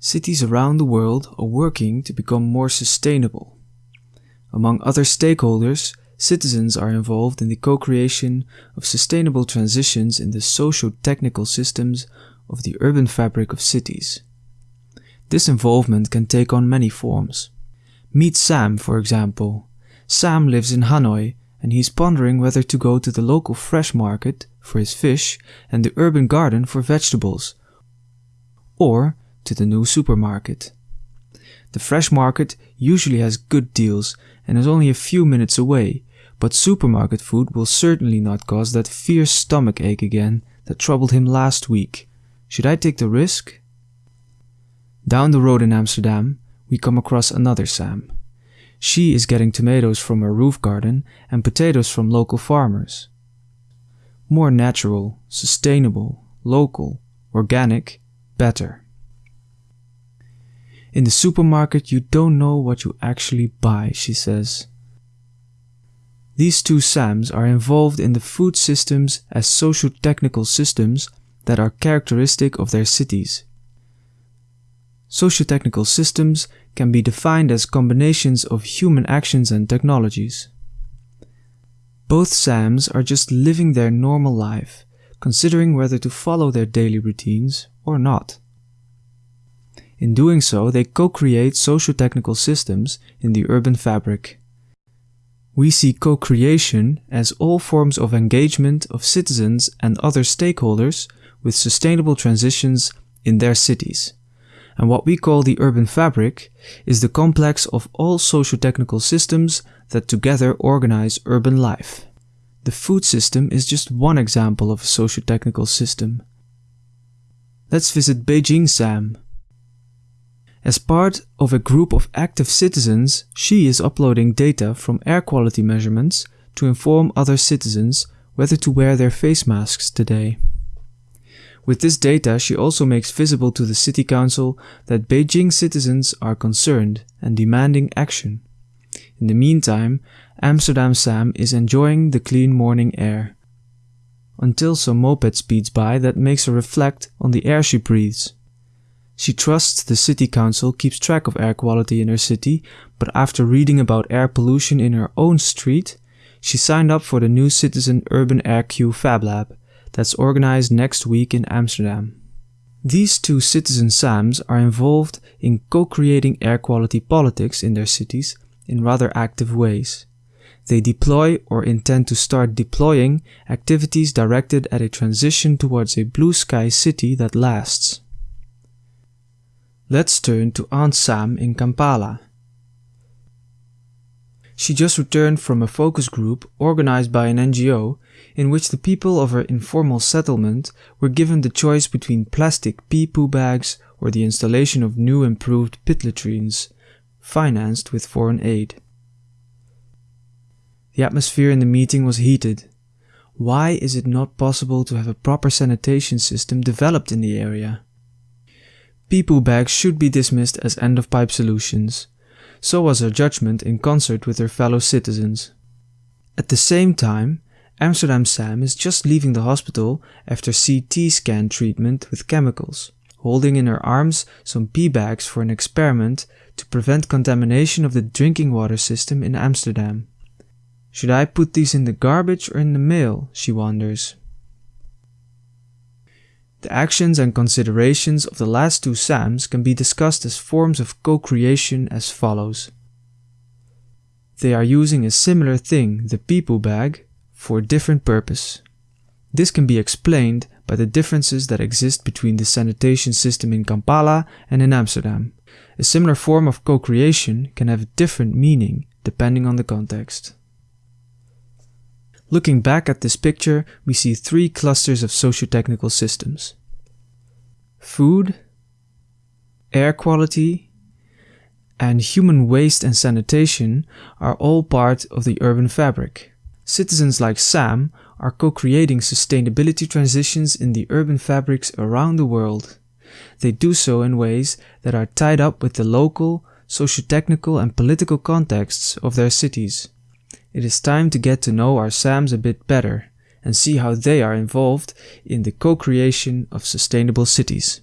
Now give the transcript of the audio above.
Cities around the world are working to become more sustainable. Among other stakeholders, citizens are involved in the co-creation of sustainable transitions in the socio-technical systems of the urban fabric of cities. This involvement can take on many forms. Meet Sam, for example. Sam lives in Hanoi and he's pondering whether to go to the local fresh market for his fish and the urban garden for vegetables, or to the new supermarket. The fresh market usually has good deals and is only a few minutes away, but supermarket food will certainly not cause that fierce stomach ache again that troubled him last week. Should I take the risk? Down the road in Amsterdam, we come across another Sam. She is getting tomatoes from her roof garden and potatoes from local farmers. More natural, sustainable, local, organic, better. In the supermarket, you don't know what you actually buy, she says. These two SAMs are involved in the food systems as socio-technical systems that are characteristic of their cities. Socio-technical systems can be defined as combinations of human actions and technologies. Both SAMs are just living their normal life, considering whether to follow their daily routines or not. In doing so, they co-create socio-technical systems in the urban fabric. We see co-creation as all forms of engagement of citizens and other stakeholders with sustainable transitions in their cities. And what we call the urban fabric is the complex of all socio-technical systems that together organize urban life. The food system is just one example of a socio-technical system. Let's visit Beijing Sam, as part of a group of active citizens, she is uploading data from air quality measurements to inform other citizens whether to wear their face masks today. With this data, she also makes visible to the city council that Beijing citizens are concerned and demanding action. In the meantime, Amsterdam Sam is enjoying the clean morning air. Until some moped speeds by that makes her reflect on the air she breathes. She trusts the city council keeps track of air quality in her city, but after reading about air pollution in her own street, she signed up for the new Citizen Urban Air Q Fab Lab that's organized next week in Amsterdam. These two citizen SAMs are involved in co-creating air quality politics in their cities in rather active ways. They deploy or intend to start deploying activities directed at a transition towards a blue sky city that lasts. Let's turn to Aunt Sam in Kampala. She just returned from a focus group organized by an NGO in which the people of her informal settlement were given the choice between plastic pee-poo bags or the installation of new improved pit latrines, financed with foreign aid. The atmosphere in the meeting was heated. Why is it not possible to have a proper sanitation system developed in the area? Pee-poo bags should be dismissed as end-of-pipe solutions. So was her judgment in concert with her fellow citizens. At the same time, Amsterdam Sam is just leaving the hospital after CT scan treatment with chemicals, holding in her arms some pee bags for an experiment to prevent contamination of the drinking water system in Amsterdam. Should I put these in the garbage or in the mail, she wonders. The actions and considerations of the last two SAMs can be discussed as forms of co-creation as follows. They are using a similar thing, the pee-poo bag, for a different purpose. This can be explained by the differences that exist between the sanitation system in Kampala and in Amsterdam. A similar form of co-creation can have a different meaning depending on the context. Looking back at this picture, we see three clusters of socio-technical systems. Food, air quality, and human waste and sanitation are all part of the urban fabric. Citizens like Sam are co-creating sustainability transitions in the urban fabrics around the world. They do so in ways that are tied up with the local, socio-technical and political contexts of their cities. It is time to get to know our SAMs a bit better and see how they are involved in the co-creation of sustainable cities.